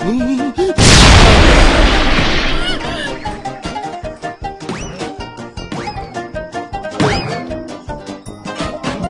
Mm-hmm.